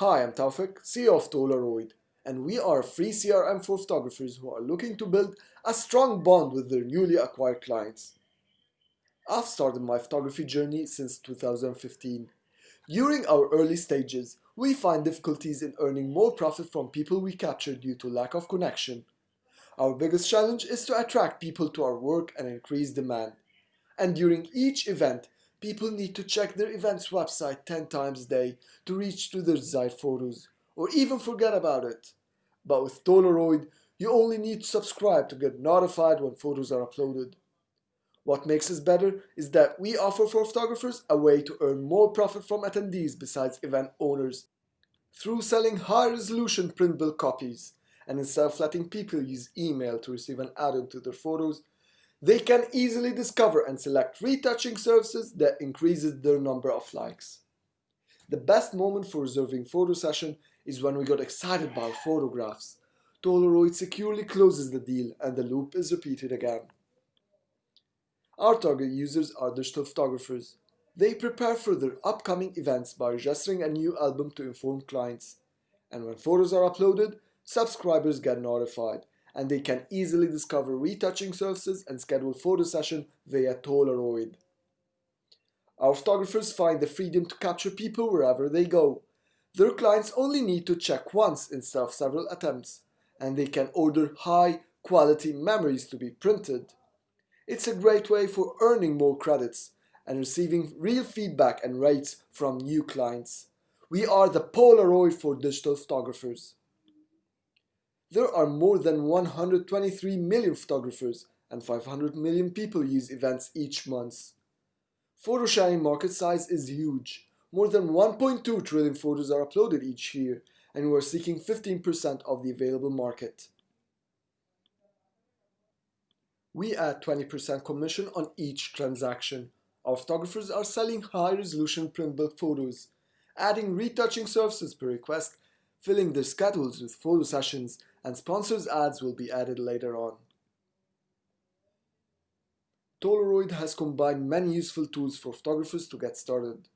Hi, I'm Taufik, CEO of Tolaroid, and we are free CRM for photographers who are looking to build a strong bond with their newly acquired clients. I've started my photography journey since 2015. During our early stages, we find difficulties in earning more profit from people we capture due to lack of connection. Our biggest challenge is to attract people to our work and increase demand. And during each event, people need to check their event's website 10 times a day to reach to their desired photos, or even forget about it. But with Tolaroid, you only need to subscribe to get notified when photos are uploaded. What makes us better is that we offer for photographers a way to earn more profit from attendees besides event owners through selling high resolution printable copies. And instead of letting people use email to receive an add-on to their photos, they can easily discover and select retouching services that increases their number of likes. The best moment for reserving photo session is when we got excited about photographs. Tolaroid securely closes the deal and the loop is repeated again. Our target users are digital photographers. They prepare for their upcoming events by registering a new album to inform clients. And when photos are uploaded, subscribers get notified and they can easily discover retouching services and schedule photo session via Tolaroid. Our photographers find the freedom to capture people wherever they go. Their clients only need to check once instead of several attempts, and they can order high quality memories to be printed. It's a great way for earning more credits and receiving real feedback and rates from new clients. We are the Polaroid for digital photographers. There are more than 123 million photographers and 500 million people use events each month. Photo sharing market size is huge. More than 1.2 trillion photos are uploaded each year and we are seeking 15% of the available market. We add 20% commission on each transaction. Our photographers are selling high-resolution printable photos, adding retouching services per request, filling their schedules with photo sessions, and sponsors ads will be added later on. Tolaroid has combined many useful tools for photographers to get started,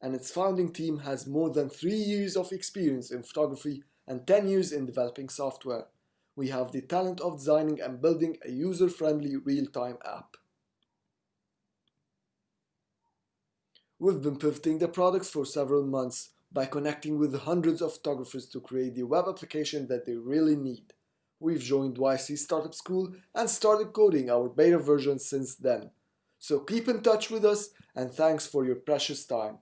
and its founding team has more than 3 years of experience in photography and 10 years in developing software we have the talent of designing and building a user-friendly real-time app. We've been pivoting the products for several months by connecting with hundreds of photographers to create the web application that they really need. We've joined YC Startup School and started coding our beta version since then. So keep in touch with us and thanks for your precious time.